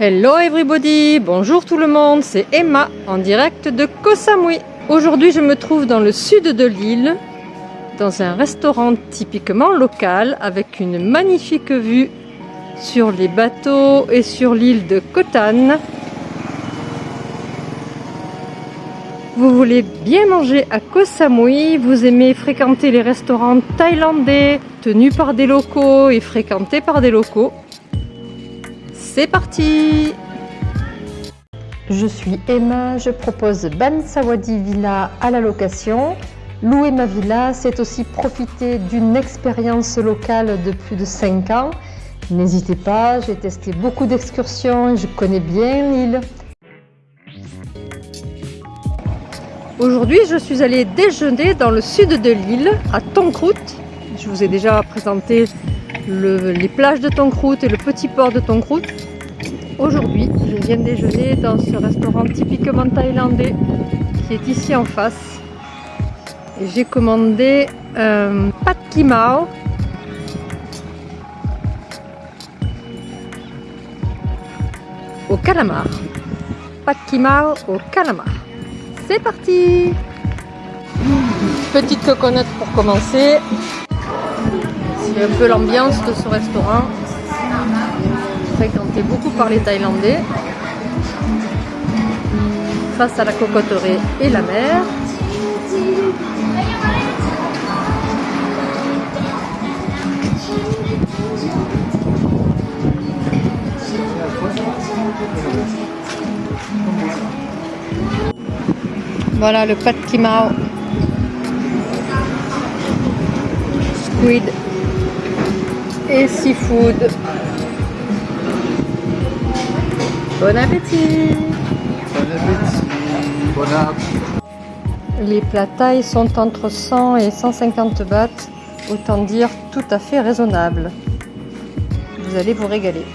Hello everybody, bonjour tout le monde, c'est Emma en direct de Koh Samui. Aujourd'hui je me trouve dans le sud de l'île, dans un restaurant typiquement local avec une magnifique vue sur les bateaux et sur l'île de Koh Tan. Vous voulez bien manger à Koh Samui, vous aimez fréquenter les restaurants thaïlandais tenus par des locaux et fréquentés par des locaux. C'est parti Je suis Emma, je propose Ban Sawadi Villa à la location. Louer ma villa, c'est aussi profiter d'une expérience locale de plus de 5 ans. N'hésitez pas, j'ai testé beaucoup d'excursions, je connais bien l'île. Aujourd'hui, je suis allée déjeuner dans le sud de l'île, à Tonkrut. Je vous ai déjà présenté les plages de Tonkrut et le petit port de Tonkrut. Aujourd'hui, je viens déjeuner dans ce restaurant typiquement thaïlandais qui est ici en face. J'ai commandé un pad kimao au calamar. Pad kimao au calamar. C'est parti Petite coconut pour commencer. C'est un peu l'ambiance de ce restaurant. Fréquenté beaucoup par les Thaïlandais. Face à la cocoterie et la mer. Voilà le kimao. Squid et seafood. Bon appétit Bon appétit Bon appétit Les plats taille sont entre 100 et 150 bahts, autant dire tout à fait raisonnable. Vous allez vous régaler.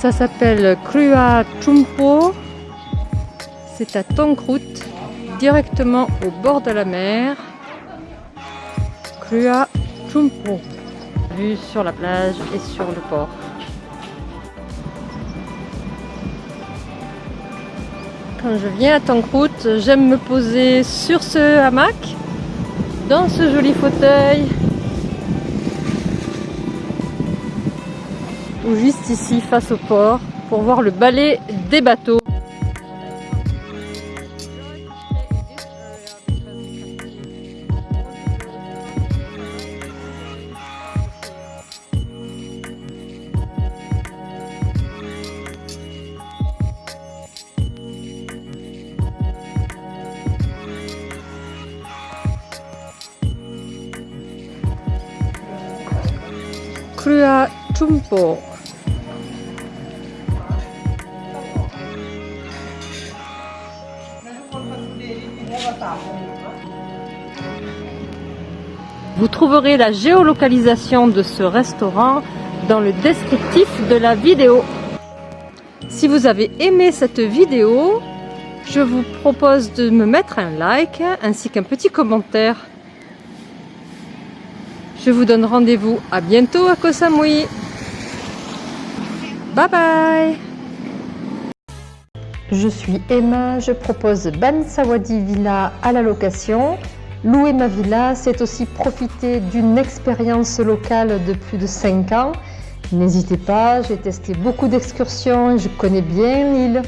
Ça s'appelle Krua Chumpo c'est à Tonkrut, directement au bord de la mer. Krua Chumpo. Vue sur la plage et sur le port. Quand je viens à Tonkrut, j'aime me poser sur ce hamac, dans ce joli fauteuil, ou juste ici face au port, pour voir le balai des bateaux. Vous trouverez la géolocalisation de ce restaurant dans le descriptif de la vidéo. Si vous avez aimé cette vidéo, je vous propose de me mettre un like ainsi qu'un petit commentaire je vous donne rendez-vous à bientôt à Koh Samui. Bye bye Je suis Emma, je propose Ban Sawadi Villa à la location. Louer ma villa, c'est aussi profiter d'une expérience locale de plus de 5 ans. N'hésitez pas, j'ai testé beaucoup d'excursions, je connais bien l'île.